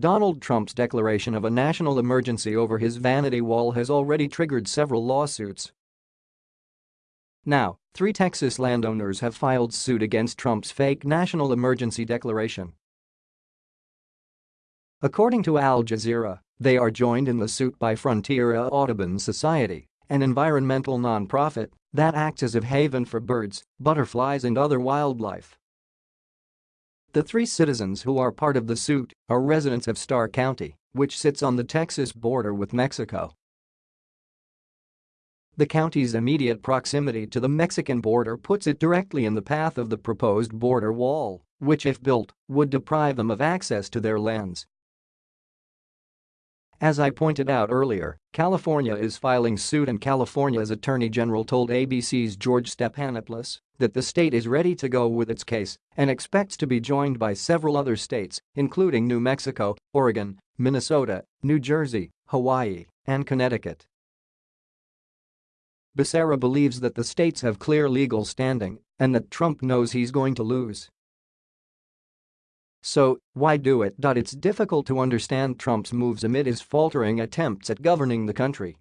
Donald Trump's declaration of a national emergency over his vanity wall has already triggered several lawsuits. Now, three Texas landowners have filed suit against Trump's fake national emergency declaration. According to Al Jazeera, they are joined in the suit by Frontera Audubon Society, an environmental nonprofit that acts as a haven for birds, butterflies and other wildlife. The three citizens who are part of the suit are residents of Starr County, which sits on the Texas border with Mexico. The county's immediate proximity to the Mexican border puts it directly in the path of the proposed border wall, which if built, would deprive them of access to their lands as I pointed out earlier, California is filing suit and California's attorney general told ABC's George Stephanopoulos that the state is ready to go with its case and expects to be joined by several other states, including New Mexico, Oregon, Minnesota, New Jersey, Hawaii, and Connecticut. Becerra believes that the states have clear legal standing and that Trump knows he's going to lose. So, why do it? It's difficult to understand Trump's moves amid his faltering attempts at governing the country.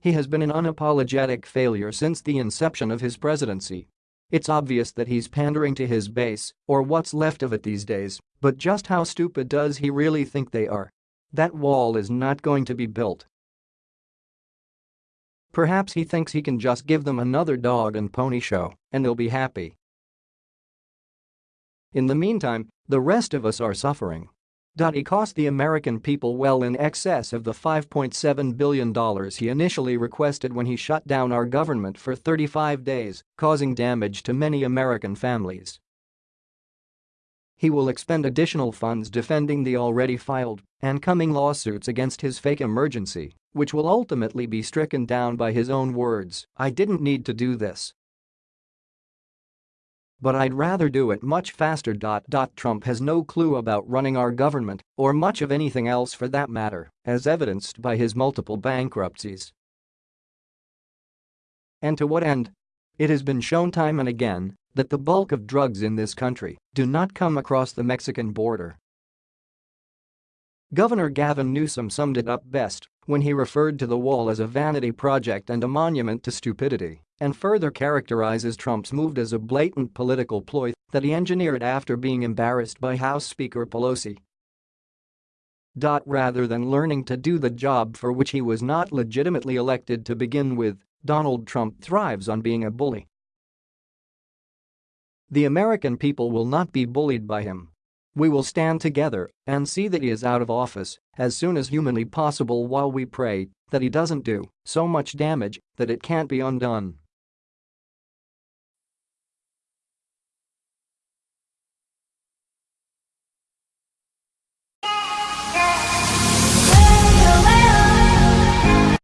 He has been an unapologetic failure since the inception of his presidency. It's obvious that he's pandering to his base, or what's left of it these days, but just how stupid does he really think they are? That wall is not going to be built. Perhaps he thinks he can just give them another dog and pony show, and they'll be happy. In the meantime, the rest of us are suffering. He cost the American people well in excess of the $5.7 billion he initially requested when he shut down our government for 35 days, causing damage to many American families. He will expend additional funds defending the already filed and coming lawsuits against his fake emergency, which will ultimately be stricken down by his own words, I didn't need to do this, but I'd rather do it much faster. Trump has no clue about running our government or much of anything else for that matter, as evidenced by his multiple bankruptcies. And to what end? It has been shown time and again that the bulk of drugs in this country do not come across the Mexican border. Governor Gavin Newsom summed it up best when he referred to the wall as a vanity project and a monument to stupidity and further characterizes Trump's move as a blatant political ploy that he engineered after being embarrassed by House Speaker Pelosi. Rather than learning to do the job for which he was not legitimately elected to begin with, Donald Trump thrives on being a bully. The American people will not be bullied by him. We will stand together and see that he is out of office as soon as humanly possible while we pray that he doesn't do so much damage that it can't be undone.